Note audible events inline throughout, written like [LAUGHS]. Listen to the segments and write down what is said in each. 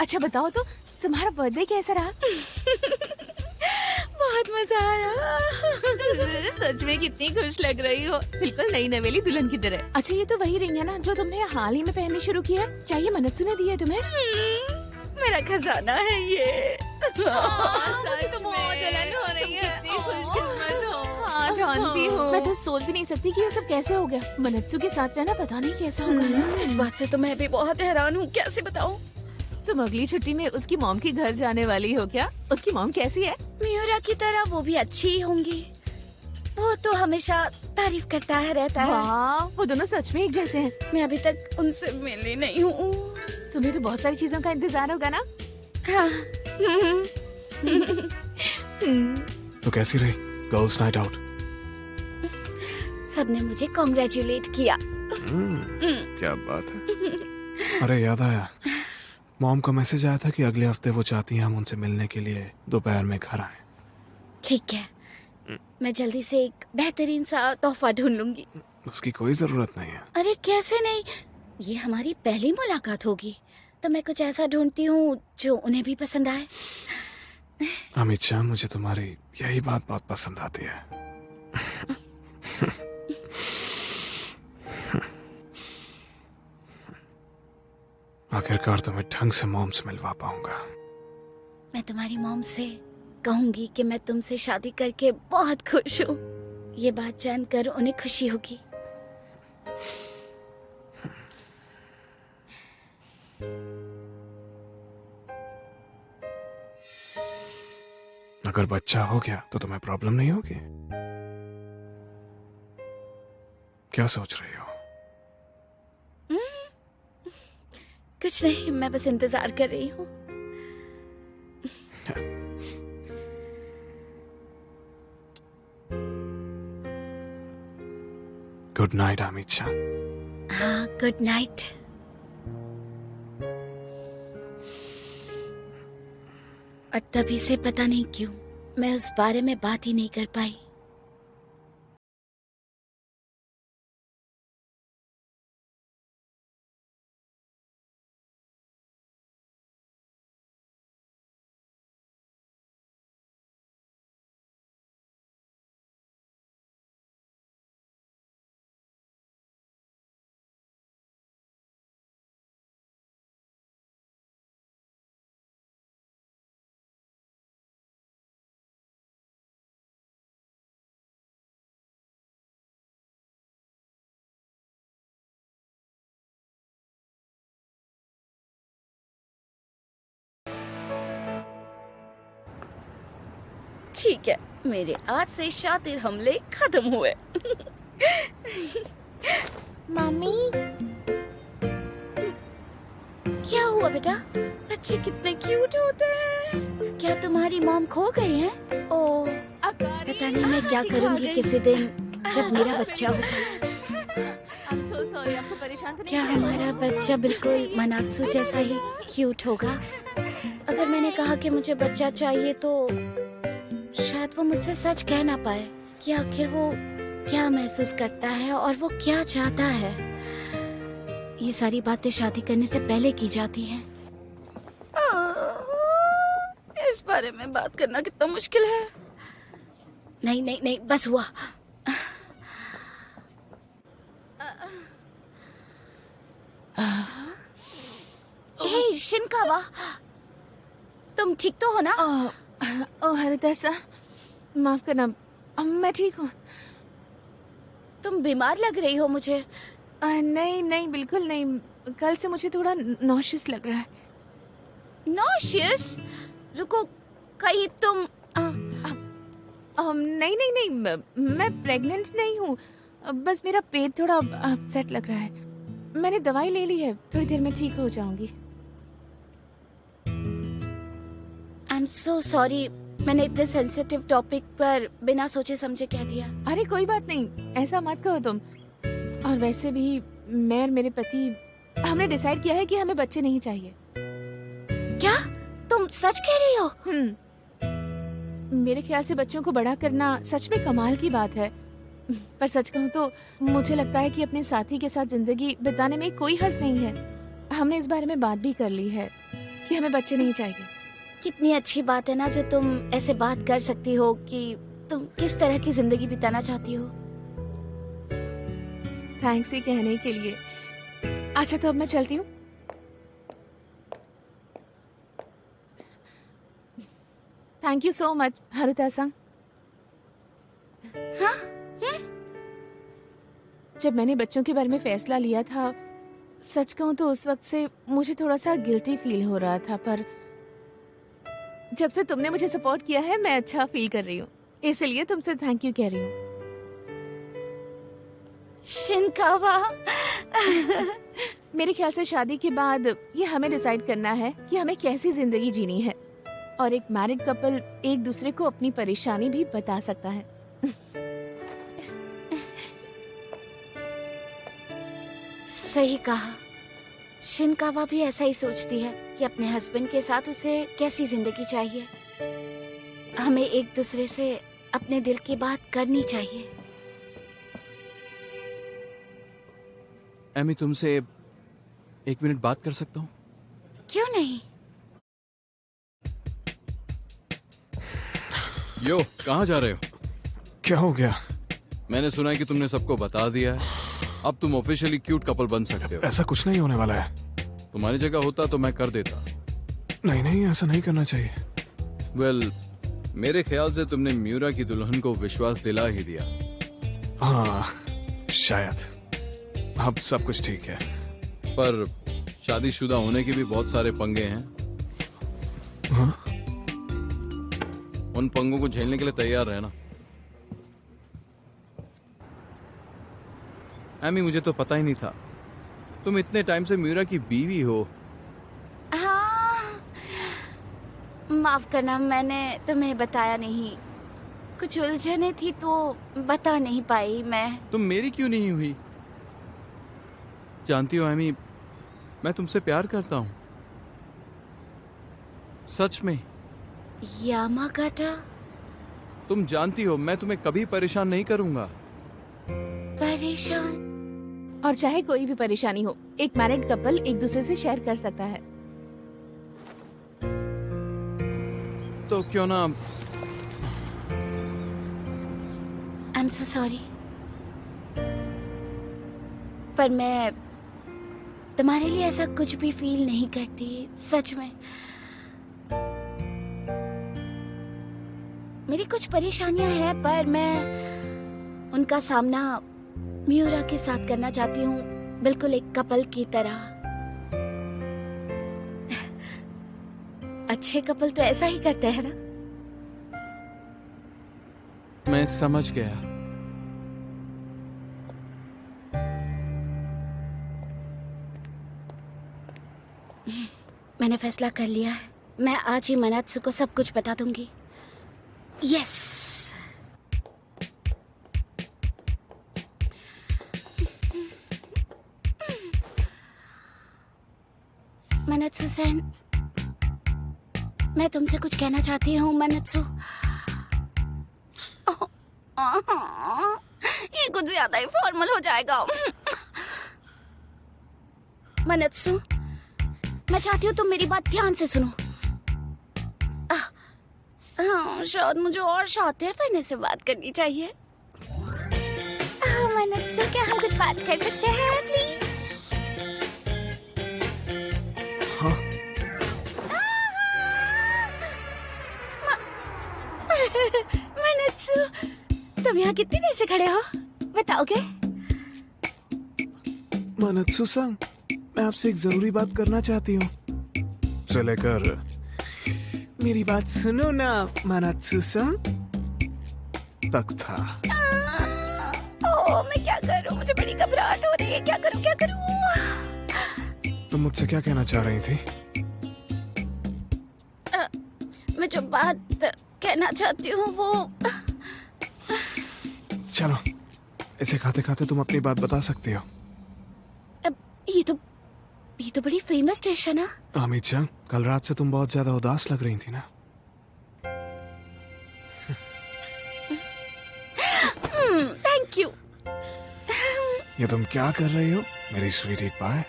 अच्छा बताओ तो तुम्हारा बर्थडे कैसा रहा? [LAUGHS] बहुत मज़ा आया। [LAUGHS] सच में कितनी खुश लग रही हो। बिल्कुल नई नवेली दुल्हन की तरह। अच्छा ये तो वही रिंग है ना जो तुमने हाल ही में पहननी शुरू की है? चाहिए मन्नत ने दी है तुम्हें? हम्म, मेरा खजाना है ये। [LAUGHS] हाँ, तो में। हो जानती हूँ। मैं तो सोच भी नहीं सकती कि ये सब कैसे हो गया। मनत्सु के साथ रहना पता नहीं कैसा होगा। हम्म, इस बात से तो मैं भी बहुत हैरान हूँ। कैसे बताऊँ? तुम अगली छुट्टी में उसकी मॉम के घर जाने वाली हो क्या? उसकी मॉम कैसी है? मियोरा की तरह वो भी अच्छी ही होंगी। वो तो हमेशा तारीफ़ करता है रहता है। वो दोनों सच में एक जैसे हैं। मैं अभी तक उनसे मिली नहीं हूँ। तुम्हें तो बहुत सारी चीज़ों का इंतज़ार होगा ना? हाँ। हम्म, [LAUGHS] तो कैसी रही? गर्ल्स नाइट आउट सबने मुझे कॉन्ग्रेचुलेट किया। हम्म, क्या बात है। अरे याद आया। मॉम का मैसेज आया था कि अगले हफ़्ते वो चाहती हैं हम उनसे मिलने के लिए दोपहर में घर आए। ठीक है। मैं जल्दी से एक बेहतरीन सा तोहफा ढूंढ लूँगी। उसकी कोई ज़रूरत नहीं है। अरे कैसे नहीं? ये हमारी पहली मुलाकात होगी। तो मैं कुछ ऐसा ढूंढती हूँ जो उन्हें भी पसंद आए। अमित शाह मुझे तुम्हारी यही बात बहुत पसंद आती है। [LAUGHS] आखिरकार तुम्हें ढंग से मॉम से मिलवा पाऊँगा। मैं तुम्हारी मॉम से कहूँगी कि मैं तुमसे शादी करके बहुत खुश हूँ। ये बात जानकर उन्हें खुशी होगी। अगर बच्चा हो गया तो तुम्हें प्रॉब्लम नहीं होगी? क्या सोच रही हो? कुछ नहीं मैं बस इंतज़ार कर रही हूँ। गुड नाइट अमित शाह हाँ गुड नाइट और तभी से पता नहीं क्यों मैं उस बारे में बात ही नहीं कर पाई। ठीक है मेरे आज से शातिर हमले खत्म हुए। मम्मी क्या हुआ बेटा? बच्चे कितने क्यूट होते हैं। क्या तुम्हारी मॉम खो गई है? ओ पता नहीं मैं क्या करूँगी किसी दिन जब मेरा बच्चा होगा परेशान तो क्या हमारा बच्चा बिल्कुल मनात्सु जैसा ही क्यूट होगा? अगर मैंने कहा कि मुझे बच्चा चाहिए तो शायद वो मुझसे सच कह ना पाए कि आखिर वो क्या महसूस करता है और वो क्या चाहता है। ये सारी बातें शादी करने से पहले की जाती हैं। इस बारे में बात करना कितना मुश्किल है। नहीं नहीं नहीं बस हुआ। हे शिनकावा तुम ठीक तो हो ना? ओ, हरिदासा माफ़ करना अब मैं ठीक हूँ। तुम बीमार लग रही हो मुझे। आ, नहीं नहीं बिल्कुल नहीं। कल से मुझे थोड़ा नॉशियस लग रहा है। नॉशियस रुको कहीं तुम अ, अम, नहीं नहीं नहीं मैं प्रेग्नेंट नहीं हूँ। बस मेरा पेट थोड़ा अपसेट लग रहा है। मैंने दवाई ले ली है थोड़ी देर में ठीक हो जाऊँगी। एम सो सॉरी मैंने इतने सेंसिटिव टॉपिक पर बिना सोचे समझे कह दिया। अरे कोई बात नहीं। ऐसा मत कहो तुम। और वैसे भी मैं और मेरे पति हमने डिसाइड किया है कि हमें बच्चे नहीं चाहिए। क्या? तुम सच कह रही हो? हम्म। मेरे ख्याल से बच्चों को बड़ा करना सच में कमाल की बात है। पर सच कहूँ तो मुझे लगता है कि अपने साथी के साथ ज़िंदगी बिताने में कोई हर्ज नहीं है। हमने इस बारे में बात भी कर ली है कि हमें बच्चे नहीं चाहिए। कितनी अच्छी बात है ना जो तुम ऐसे बात कर सकती हो कि तुम किस तरह की ज़िंदगी बिताना चाहती हो। थैंक्स ही कहने के लिए। अच्छा तो अब मैं चलती हूँ। Thank you so much Haruta सा हाँ? जब मैंने बच्चों के बारे में फैसला लिया था सच कहूँ तो उस वक्त से मुझे थोड़ा सा गिल्टी फील हो रहा था पर जब से तुमने मुझे सपोर्ट किया है मैं अच्छा फील कर रही हूँ। इसलिए तुमसे थैंक यू कह रही हूँ। शिनकावा। मेरे ख्याल से शादी के बाद ये हमें डिसाइड करना है कि हमें कैसी ज़िंदगी जीनी है। और एक मैरिड कपल एक दूसरे को अपनी परेशानी भी बता सकता है। सही कहा। शिनकावा भी ऐसा ही सोचती है कि अपने हस्बैंड के साथ उसे कैसी ज़िंदगी चाहिए। हमें एक दूसरे से अपने दिल की बात करनी चाहिए। एमी तुमसे एक मिनट बात कर सकता हूँ? क्यों नहीं? यो कहाँ जा रहे हो? क्या हो गया? मैंने सुना है कि तुमने सबको बता दिया है। अब तुम ऑफिशियली क्यूट कपल बन सकते हो। ऐसा कुछ नहीं होने वाला है। तुम्हारी जगह होता तो मैं कर देता। नहीं नहीं ऐसा नहीं करना चाहिए। वेल well, मेरे ख्याल से तुमने म्यूरा की दुल्हन को विश्वास दिला ही दिया। हाँ शायद। अब सब कुछ ठीक है। पर शादीशुदा होने के भी बहुत सारे पंगे हैं। हाँ? उन पंगों को झेलने के लिए तैयार रहना। एमी मुझे तो पता ही नहीं था। तुम इतने टाइम से मीरा की बीवी हो। हाँ। माफ़ करना मैंने तुम्हें बताया नहीं। कुछ उलझने थी तो बता नहीं पाई मैं। तुम मेरी क्यों नहीं हुई? जानती हो एमी मैं तुमसे प्यार करता हूँ। सच में। यामागाटा? तुम जानती हो मैं तुम्हें कभी परेशान नहीं करूँगा। परेशान? और चाहे कोई भी परेशानी हो एक मैरिड कपल एक दूसरे से शेयर कर सकता है। तो क्यों ना? आई एम सो सॉरी पर मैं तुम्हारे लिए ऐसा कुछ भी फील नहीं करती सच में। मेरी कुछ परेशानियाँ हैं पर मैं उनका सामना म्यूरा के साथ करना चाहती हूँ बिल्कुल एक कपल की तरह। अच्छे कपल तो ऐसा ही करते हैं ना? मैं समझ गया। मैंने फैसला कर लिया है। मैं आज ही मनात्सु को सब कुछ बता दूँगी। यस मनत्सु सेन मैं तुमसे कुछ कहना चाहती हूँ मनत्सु ओह, ये कुछ ज़्यादा ही फॉर्मल हो जाएगा। मनत्सु मैं चाहती हूँ तुम मेरी बात ध्यान से सुनो। हाँ शायद मुझे और शातिर पहने से बात करनी चाहिए। मनत्सु क्या हम कुछ बात कर सकते हाँ? यहाँ कितनी देर से खड़े हो? बताओगे? मानत्सु संग मैं आपसे एक ज़रूरी बात करना चाहती हूँ। से लेकर मेरी बात सुनो ना मानात्सु संग तक था। ओ मैं क्या करूँ? मुझे बड़ी घबराहट हो रही है। क्या करूँ क्या करूँ? तुम मुझसे क्या कहना चाह रही थी? आ, मैं जो बात कहना चाहती हूँ वो चलो इसे खाते खाते तुम अपनी बात बता सकती हो। अब ये तो ये तो बड़ी फ़ेमस डिश है ना? अमित चंद कल रात से तुम बहुत ज़्यादा उदास लग रही थी ना? थैंक यू ये तुम क्या कर रही हो मेरी स्वीटी पाए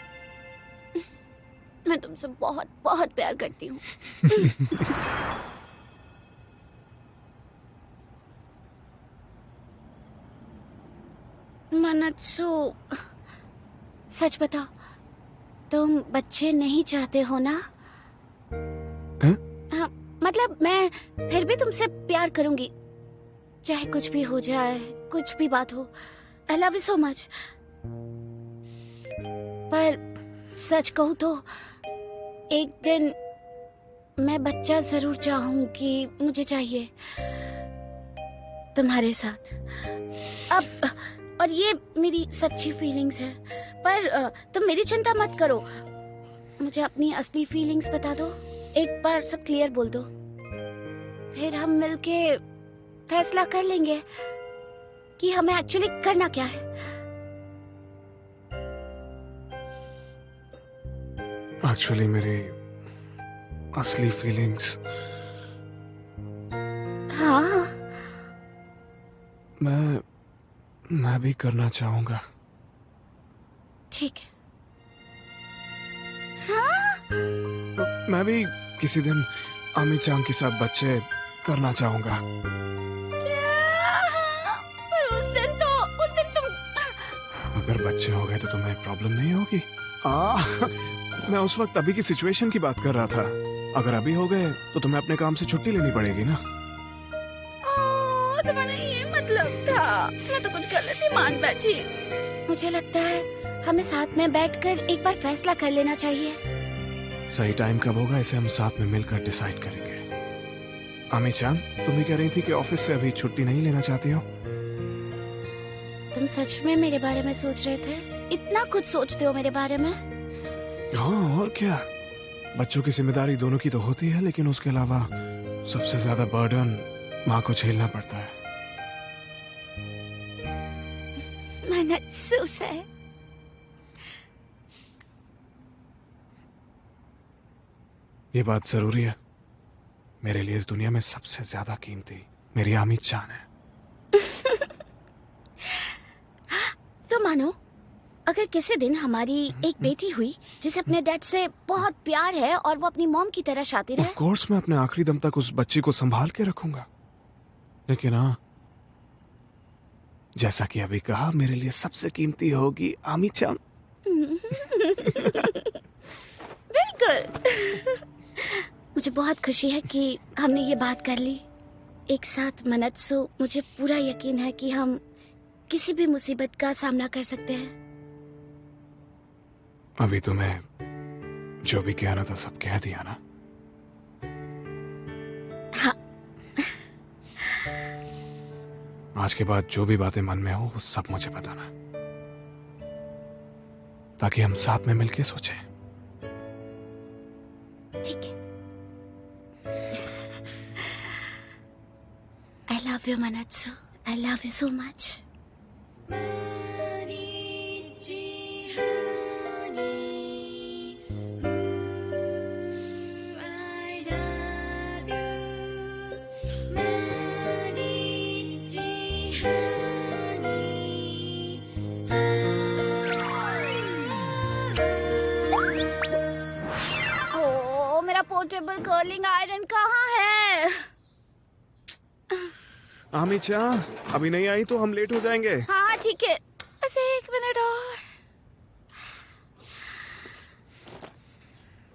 मैं तुमसे बहुत बहुत प्यार करती हूँ। [LAUGHS] मनत्सु सच बताओ तुम बच्चे नहीं चाहते हो ना? हैं? हाँ, मतलब मैं फिर भी तुमसे प्यार करूँगी। चाहे कुछ भी हो जाए कुछ भी बात हो I love you so much पर सच कहूँ तो एक दिन मैं बच्चा ज़रूर चाहूँगी मुझे चाहिए तुम्हारे साथ। अब और ये मेरी सच्ची फीलिंग्स है। पर तुम मेरी चिंता मत करो। मुझे अपनी असली फीलिंग्स बता दो। एक बार सब क्लियर बोल दो। फिर हम मिलके फैसला कर लेंगे कि हमें एक्चुअली करना क्या है। एक्चुअली मेरी असली फीलिंग्स हाँ। मैं मैं भी करना चाहूँगा। ठीक है। मैं भी किसी दिन अमित चांग के साथ बच्चे करना चाहूँगा। पर उस दिन तो उस दिन तुम अगर बच्चे हो गए तो तुम्हें प्रॉब्लम नहीं होगी। आ, मैं उस वक्त अभी की सिचुएशन की बात कर रहा था। अगर अभी हो गए तो तुम्हें अपने काम से छुट्टी लेनी पड़ेगी ना? मैं तो कुछ गलत ही मान बैठी मुझे लगता है हमें साथ में बैठकर एक बार फैसला कर लेना चाहिए। सही टाइम कब होगा इसे हम साथ में मिलकर डिसाइड करेंगे। अमित चाँद तुम भी कह रही थी कि ऑफ़िस से अभी छुट्टी नहीं लेना चाहती हो? तुम सच में मेरे बारे में सोच रहे थे? इतना कुछ सोचते हो मेरे बारे में? हाँ और क्या? बच्चों की ज़िम्मेदारी दोनों की तो होती है लेकिन उसके अलावा सबसे ज़्यादा बर्डन माँ को झेलना पड़ता है। अफसोस है ये बात ज़रूरी है। मेरे लिए इस दुनिया में सबसे ज़्यादा कीमती मेरी आमिद जान है। [LAUGHS] तो मानो अगर किसी दिन हमारी एक बेटी हुई जिसे अपने डैड से बहुत प्यार है और वो अपनी मॉम की तरह शातिर है। कोर्स मैं अपने आखिरी दम तक उस बच्ची को संभाल के रखूँगा। लेकिन हाँ जैसा कि अभी कहा मेरे लिए सबसे कीमती होगी आमी चाँद [LAUGHS] बिल्कुल। [LAUGHS] मुझे बहुत खुशी है कि हमने ये बात कर ली। एक साथ मनत्सु मुझे पूरा यकीन है कि हम किसी भी मुसीबत का सामना कर सकते हैं। अभी तुम्हें जो भी कहना था सब कह दिया ना। आज के बाद जो भी बातें मन में हो, वो सब मुझे बताना ताकि हम साथ में मिलके सोचें। ठीक है। I love you Manatsu I love you so much चाँद अभी नहीं आई तो हम लेट हो जाएँगे। हाँ ठीक है। बस एक मिनट और।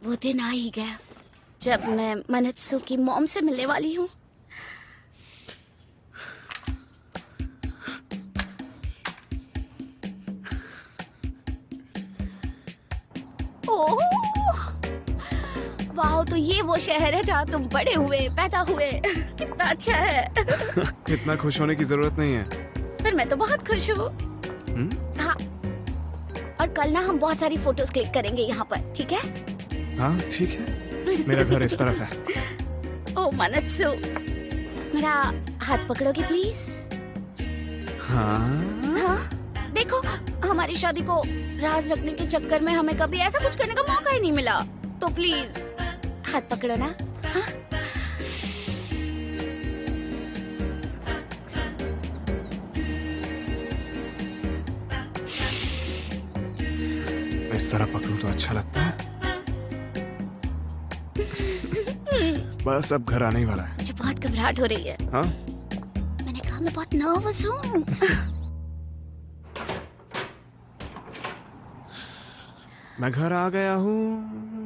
वो दिन आ ही गया जब मैं मनत्सु की मोम से मिलने वाली हूँ। वाह तो ये वो शहर है जहाँ तुम बड़े हुए पैदा हुए। कितना अच्छा है। [LAUGHS] इतना खुश होने की ज़रूरत नहीं है। पर मैं तो बहुत खुश हूँ। हम्म? हाँ। और कल ना हम बहुत सारी फ़ोटोज़ क्लिक करेंगे यहाँ पर ठीक है? हाँ ठीक है। मेरा घर इस तरफ़ है। [LAUGHS] ओ मनत्सु मेरा हाथ पकड़ोगे प्लीज़ हाँ। हाँ? देखो हमारी शादी को राज रखने के चक्कर में हमें कभी ऐसा कुछ करने का मौका ही नहीं मिला। तो प्लीज़ हाथ पकड़ो ना हाँ? इस तरह पकड़ू तो अच्छा लगता है। बस अब घर आने ही वाला है। मुझे बहुत घबराहट हो रही है। हाँ? मैंने कहा मैं बहुत नर्वस हूँ। मैं घर आ गया हूँ।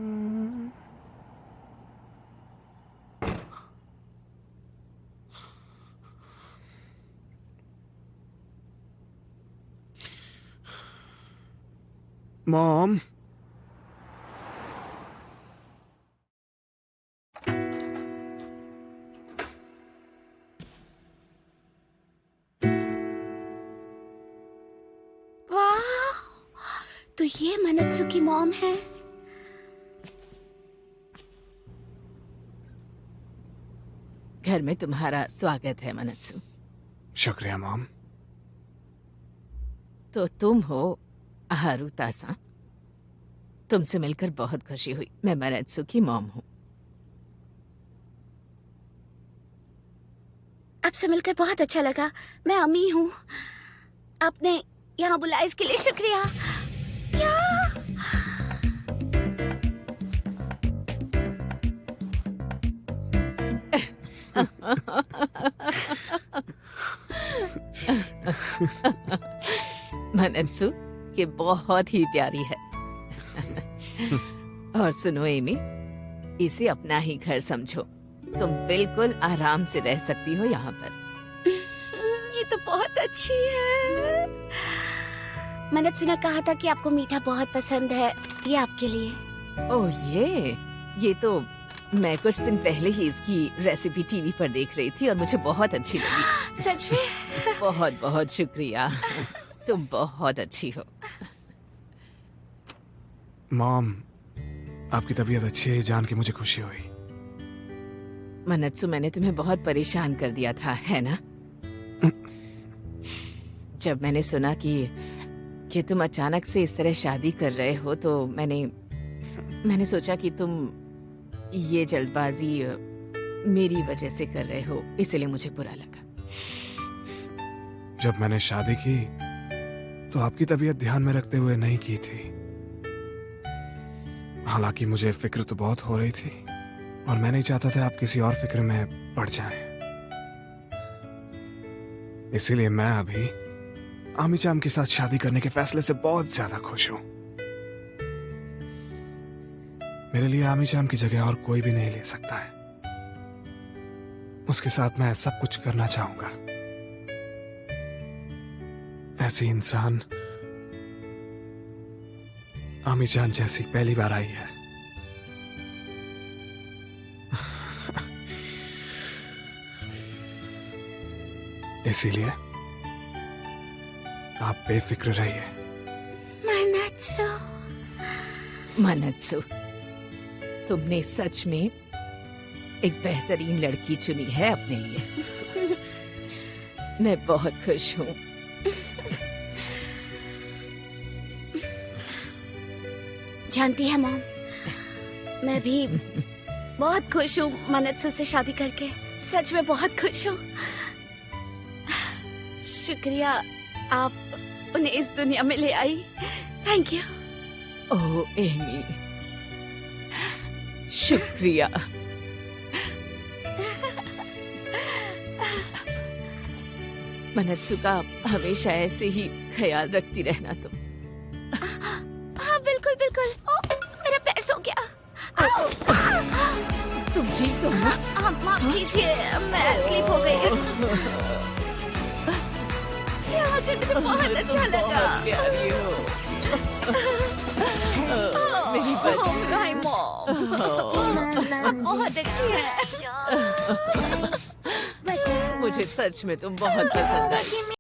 मॉम वाह तो ये मनत्सु की मॉम है। घर में तुम्हारा स्वागत है मनत्सु। शुक्रिया मॉम। तो तुम हो हारूता सा तुमसे मिलकर बहुत खुशी हुई। मैं मनत्सु की मॉम हूँ। आपसे मिलकर बहुत अच्छा लगा। मैं अमी हूँ। आपने यहाँ बुलाया इसके लिए शुक्रिया। क्या? [LAUGHS] मनत्सु ये बहुत ही प्यारी है। [LAUGHS] और सुनो एमी इसे अपना ही घर समझो। तुम बिल्कुल आराम से रह सकती हो यहाँ पर। ये तो बहुत अच्छी है। मनत्सु ने कहा था कि आपको मीठा बहुत पसंद है। ये आपके लिए। ओह ये? ये तो मैं कुछ दिन पहले ही इसकी रेसिपी टीवी पर देख रही थी और मुझे बहुत अच्छी लगी। [GASPS] सच में? [LAUGHS] बहुत बहुत शुक्रिया। तुम बहुत अच्छी हो। मॉम आपकी तबीयत अच्छी है जान के मुझे खुशी हुई। मनत्सु मैंने तुम्हें बहुत परेशान कर दिया था है ना? जब मैंने सुना कि कि तुम अचानक से इस तरह शादी कर रहे हो तो मैंने मैंने सोचा कि तुम ये जल्दबाजी मेरी वजह से कर रहे हो इसलिए मुझे बुरा लगा। जब मैंने शादी की तो आपकी तबीयत ध्यान में रखते हुए नहीं की थी। हालाँकि मुझे फ़िक्र तो बहुत हो रही थी, और मैं नहीं चाहता था आप किसी और फ़िक्र में पड़ जाएँ। इसीलिए मैं अभी आमी चाम के साथ शादी करने के फैसले से बहुत ज़्यादा खुश हूँ। मेरे लिए आमी चाम की जगह और कोई भी नहीं ले सकता है। उसके साथ मैं सब कुछ करना चाहूँगा। ऐसी इंसान आमी जान जैसी पहली बार आई है। इसीलिए आप बेफिक्र रहिए। मनत्सु। मनत्सु तुमने सच में एक बेहतरीन लड़की चुनी है अपने लिए। [LAUGHS] मैं बहुत खुश हूँ। जानती है मॉम। मैं भी बहुत खुश हूँ मनत्सु से शादी करके। सच में बहुत खुश हूँ। शुक्रिया, आप उन्हें इस दुनिया में ले आई। Thank you oh, Amy. शुक्रिया। मनत्सु का हमेशा ऐसे ही ख्याल रखती रहना तुम। हाँ माफ़ कीजिए मैं स्लीप हो गई पे मुझे बहुत अच्छा लगा हो बहुत अच्छी है मुझे सच में तुम बहुत पसंद आई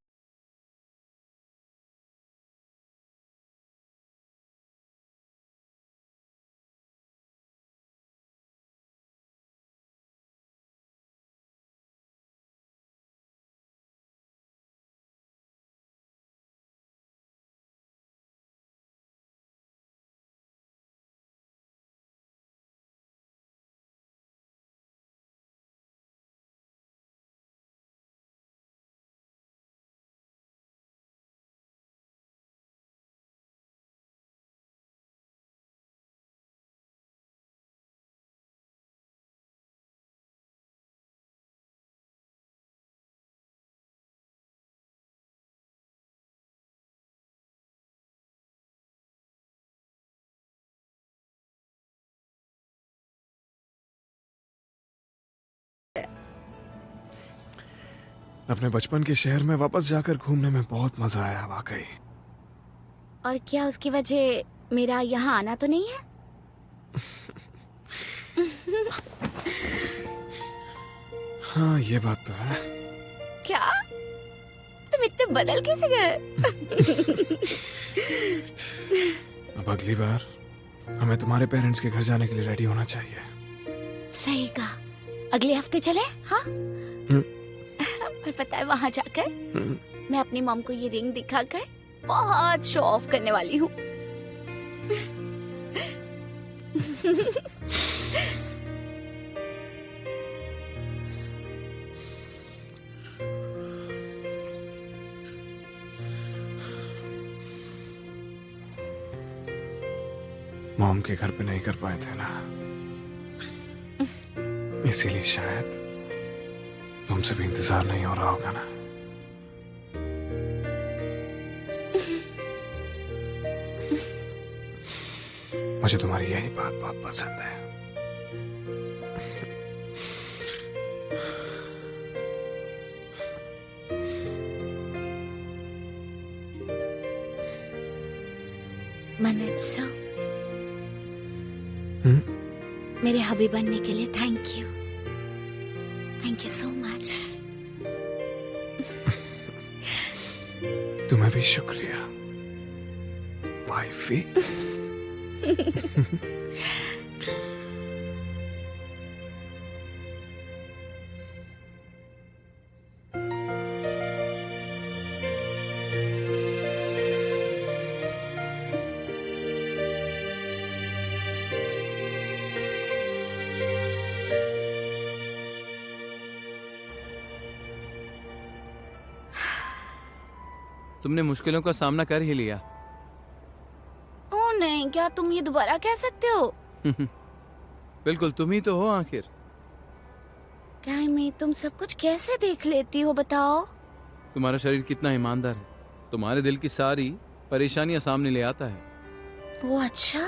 अपने बचपन के शहर में वापस जाकर घूमने में बहुत मज़ा आया वाकई। और क्या उसकी वजह मेरा यहाँ आना तो नहीं है? [LAUGHS] हाँ ये बात तो है। क्या? तुम इतने बदल कैसे गए? [LAUGHS] अब अगली बार हमें तुम्हारे पेरेंट्स के घर जाने के लिए रेडी होना चाहिए। सही कहा। अगले हफ़्ते चले? हाँ? हम्म। पर पता है वहाँ जाकर हम्म, मैं अपनी मॉम को ये रिंग दिखाकर बहुत शो ऑफ़ करने वाली हूँ। मॉम के घर पे नहीं कर पाए थे ना। इसीलिए शायद तुमसे भी इंतज़ार नहीं हो रहा होगा ना? मुझे तुम्हारी यही बात बहुत पसंद है। हम्म? मेरे हबी बनने के लिए thank you thank you so much तुम्हें भी शुक्रिया। वाइफी [LAUGHS] तुमने मुश्किलों का सामना कर ही लिया। ओ नहीं क्या तुम ये दोबारा कह सकते हो? [LAUGHS] बिल्कुल तुम ही तो हो आखिर। क्या मैं तुम सब कुछ कैसे देख लेती हो बताओ? तुम्हारा शरीर कितना ईमानदार है। तुम्हारे दिल की सारी परेशानियाँ सामने ले आता है। वो अच्छा?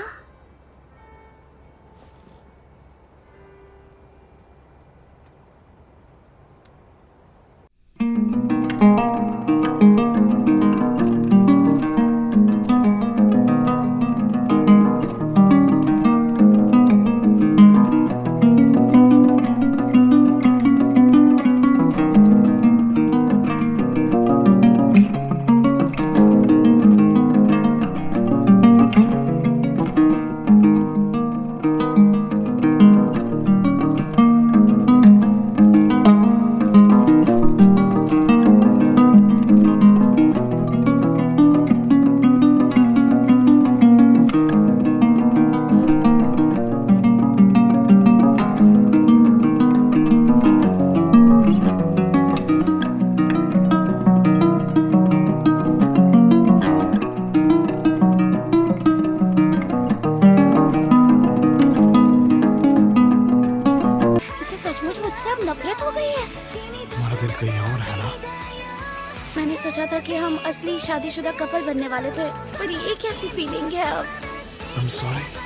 शादीशुदा कपल बनने वाले थे पर ये कैसी फीलिंग है अब? I'm sorry.